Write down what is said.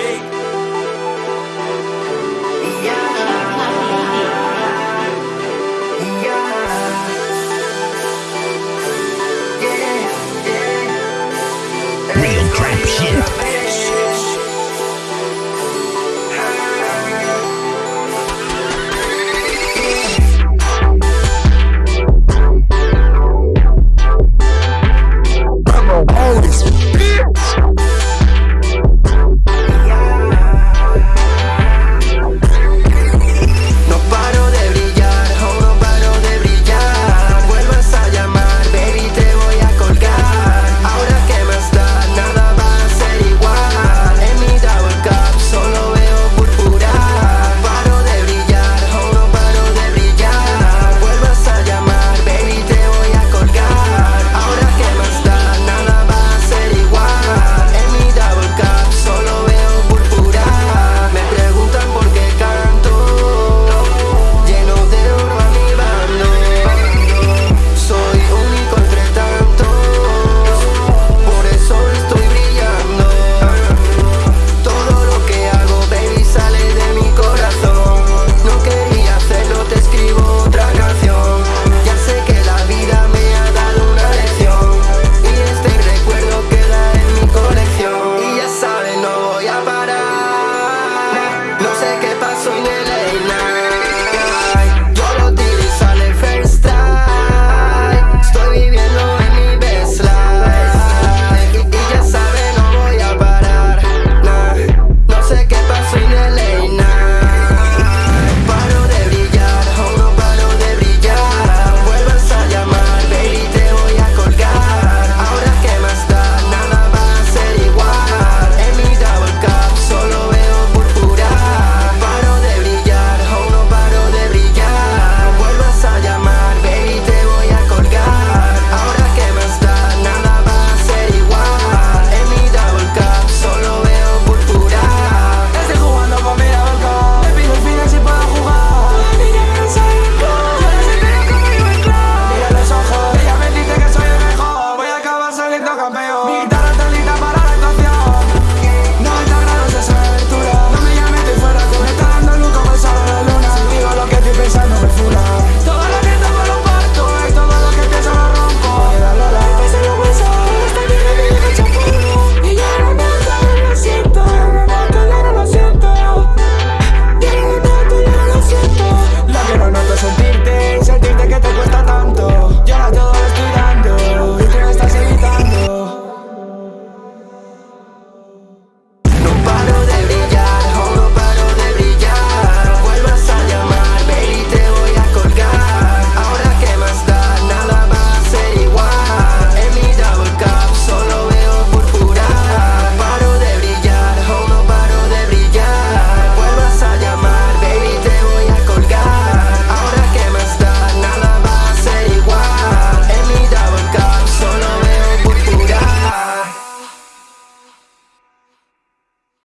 take